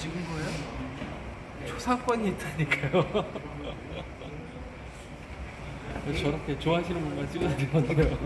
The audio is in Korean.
찍은 거예요? 초상권이 있다니까요. 저렇게 좋아하시는 분만 찍어도 되거든요.